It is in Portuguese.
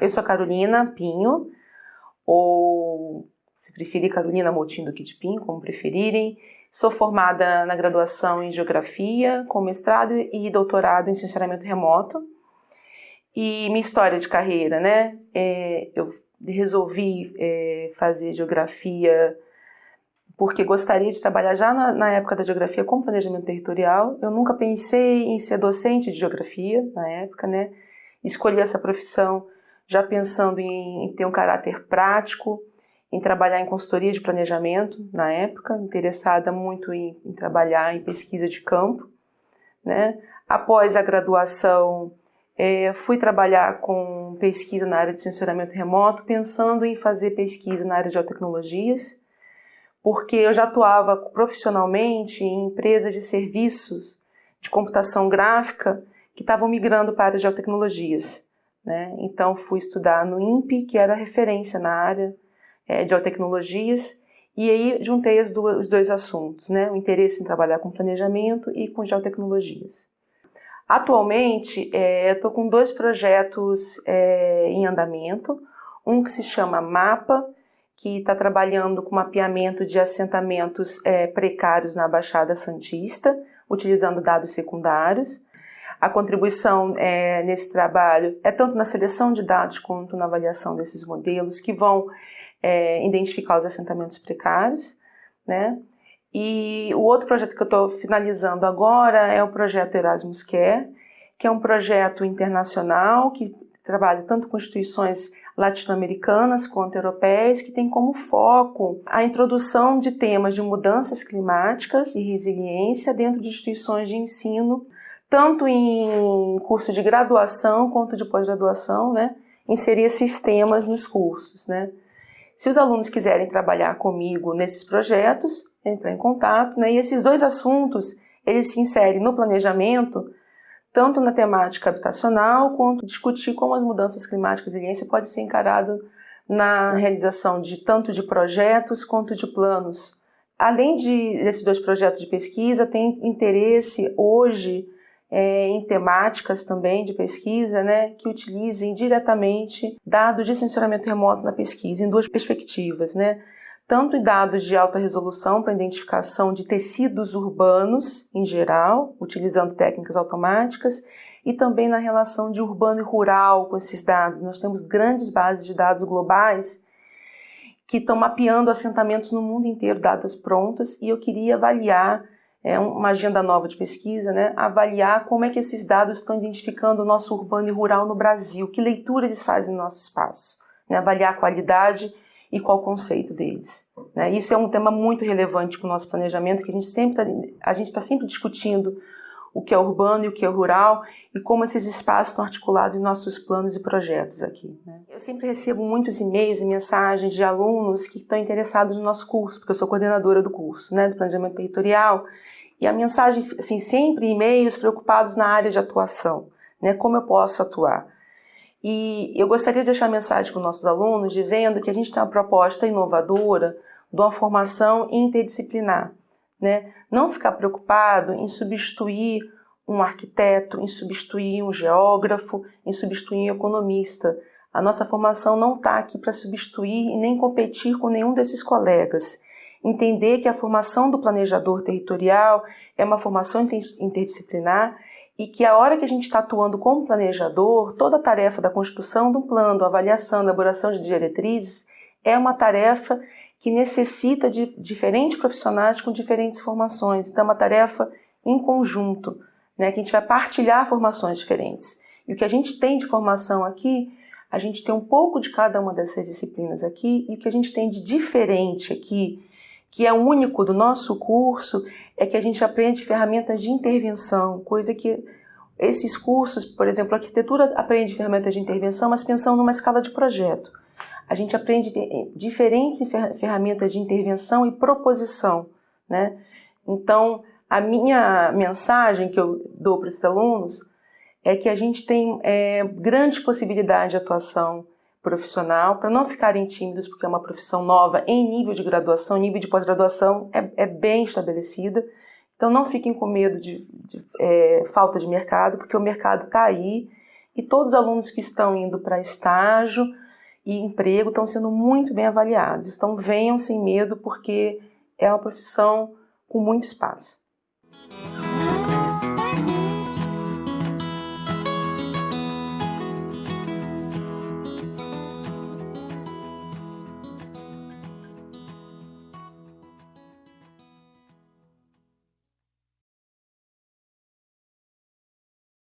eu sou Carolina Pinho, ou se preferir Carolina Moutinho do de Pinho, como preferirem. Sou formada na graduação em Geografia, com mestrado e doutorado em Sensoramento Remoto. E minha história de carreira, né? É, eu resolvi é, fazer Geografia porque gostaria de trabalhar já na, na, época da Geografia com planejamento territorial. Eu nunca pensei em ser docente de Geografia na época, né? Escolhi essa profissão já pensando em, ter um caráter prático, em trabalhar em consultoria de planejamento na época, interessada muito em, em trabalhar em pesquisa de campo. Né? Após a graduação, é, fui trabalhar com pesquisa na área de sensoramento remoto, pensando em fazer pesquisa na área de geotecnologias, porque eu já atuava profissionalmente em empresas de serviços de computação gráfica que estavam migrando para a área de geotecnologias. Né? Então, fui estudar no INPE, que era referência na área é, de geotecnologias, e aí juntei duas, os dois assuntos, né? o interesse em trabalhar com planejamento e com geotecnologias. Atualmente, é, estou com dois projetos é, em andamento, um que se chama MAPA, que está trabalhando com mapeamento de assentamentos é, precários na Baixada Santista, utilizando dados secundários. A contribuição é, nesse trabalho é tanto na seleção de dados quanto na avaliação desses modelos que vão é, identificar os assentamentos precários, né? E o outro projeto que eu estou finalizando agora é o projeto Erasmus Care, que é um projeto internacional que trabalha tanto com instituições latino-americanas quanto europeias, que tem como foco a introdução de temas de mudanças climáticas e resiliência dentro de instituições de ensino, tanto em curso de graduação quanto de pós-graduação, né? inserir esses temas nos cursos. Né? Se os alunos quiserem trabalhar comigo nesses projetos, entrar em contato, né? E esses dois assuntos, eles se inserem no planejamento, tanto na temática habitacional, quanto discutir como as mudanças climáticas e resiliência pode ser encarado na realização de tanto de projetos quanto de planos. Além de, desses dois projetos de pesquisa, tem interesse hoje é, em temáticas também de pesquisa, né, que utilizem diretamente dados de sensoramento remoto na pesquisa, em duas perspectivas, né, tanto em dados de alta resolução para identificação de tecidos urbanos em geral, utilizando técnicas automáticas, e também na relação de urbano e rural com esses dados. Nós temos grandes bases de dados globais que estão mapeando assentamentos no mundo inteiro, dados prontas, e eu queria avaliar é uma agenda nova de pesquisa, né, avaliar como é que esses dados estão identificando o nosso urbano e rural no Brasil, que leitura eles fazem no nosso espaço, né, avaliar a qualidade e qual o conceito deles. Né. Isso é um tema muito relevante para o nosso planejamento, que a gente sempre está, está sempre discutindo o que é urbano e o que é rural e como esses espaços estão articulados em nossos planos e projetos aqui. Né. Eu sempre recebo muitos e-mails e mensagens de alunos que estão interessados no nosso curso, porque eu sou coordenadora do curso, né, do planejamento territorial, e a mensagem, assim, sempre e-mails preocupados na área de atuação, né? Como eu posso atuar? E eu gostaria de deixar a mensagem para os nossos alunos dizendo que a gente tem uma proposta inovadora de uma formação interdisciplinar, né? Não ficar preocupado em substituir um arquiteto, em substituir um geógrafo, em substituir um economista. A nossa formação não está aqui para substituir e nem competir com nenhum desses colegas entender que a formação do planejador territorial é uma formação interdisciplinar e que a hora que a gente está atuando como planejador, toda a tarefa da construção do plano, avaliação, elaboração de diretrizes, é uma tarefa que necessita de diferentes profissionais com diferentes formações. Então, é uma tarefa em conjunto, né, que a gente vai partilhar formações diferentes. E o que a gente tem de formação aqui, a gente tem um pouco de cada uma dessas disciplinas aqui, e o que a gente tem de diferente aqui que é único do nosso curso é que a gente aprende ferramentas de intervenção, coisa que esses cursos, por exemplo, a arquitetura aprende ferramentas de intervenção, mas pensando numa escala de projeto. A gente aprende diferentes ferramentas de intervenção e proposição, né? Então, a minha mensagem que eu dou para os alunos é que a gente tem é, grande possibilidade de atuação profissional, para não ficarem tímidos, porque é uma profissão nova em nível de graduação, nível de pós-graduação é, é, bem estabelecida. Então não fiquem com medo de, de é, falta de mercado, porque o mercado está aí e todos os alunos que estão indo para estágio e emprego estão sendo muito bem avaliados. Então venham sem medo porque é uma profissão com muito espaço.